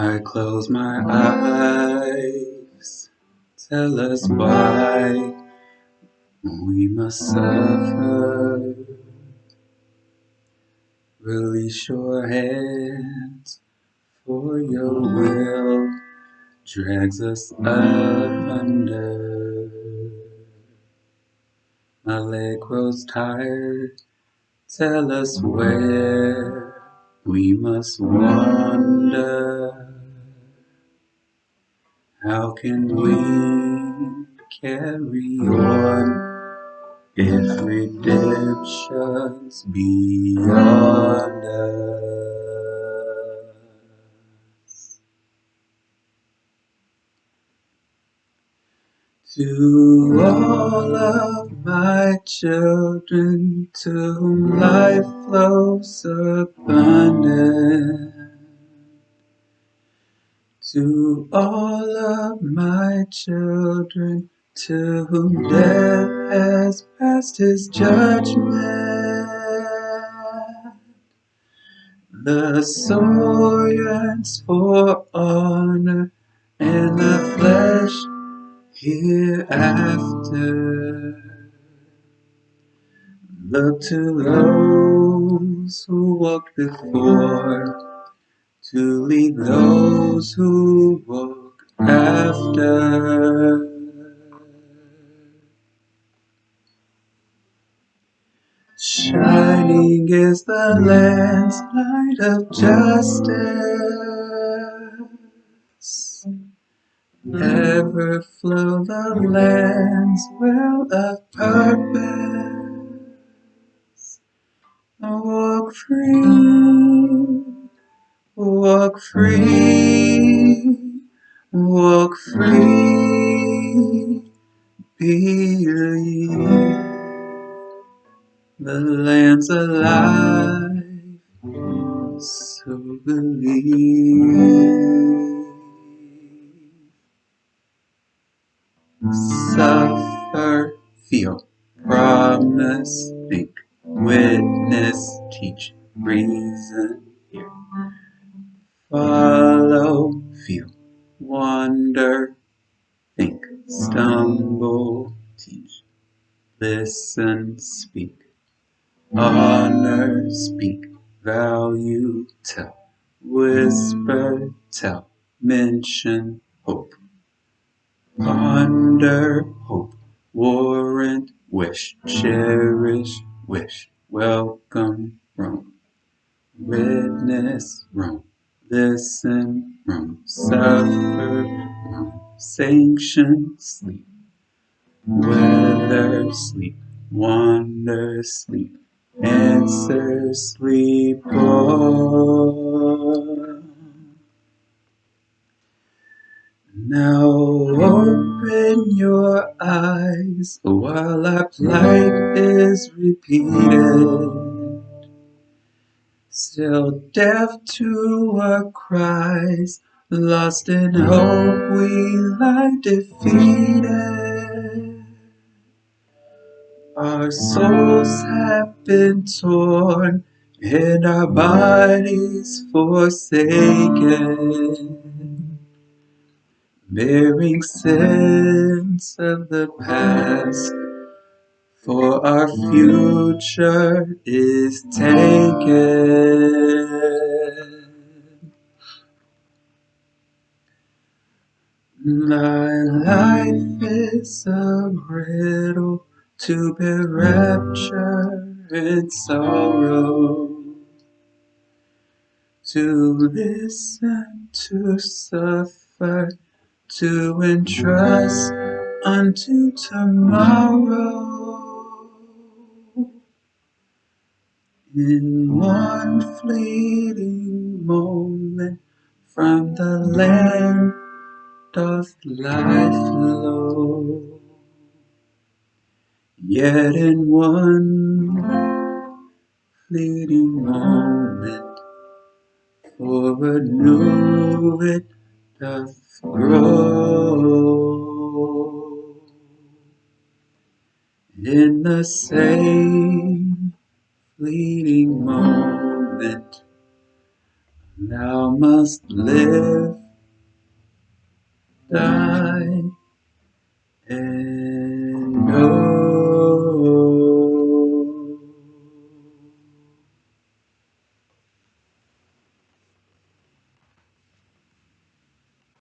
I close my eyes, tell us why we must suffer. Release your hands, for your will drags us up under. My leg grows tired, tell us where we must wander. How can we carry on if redemption's beyond us? To all of my children, to whom life flows abundant. To all of my children, to whom death has passed his judgment, the soul yearns for honor and the flesh hereafter. Look to those who walked before to lead those who walk after. Shining is the Lamb's light of justice. Ever flow the Lamb's well of purpose. Walk free Walk free, walk free, believe. The land's alive, so believe. Suffer, feel, promise, think, witness, teach, reason, hear. Follow, feel, wonder, think, stumble, teach, listen, speak, honor, speak, value, tell, whisper, tell, mention, hope, ponder, hope, warrant, wish, cherish, wish, welcome, roam, witness, roam listen, roam, suffer, sanction, sleep, weather, sleep, wonder, sleep, answer, sleep. Now open your eyes while our plight is repeated. Still deaf to our cries, lost in hope we lie defeated. Our souls have been torn and our bodies forsaken, bearing sins of the past for our future is taken. My life is a riddle to be rapture and sorrow, to listen, to suffer, to entrust unto tomorrow. In one fleeting moment from the land doth life flow. Yet in one fleeting moment for a new it doth grow. In the same fleeting moment Thou must live, die.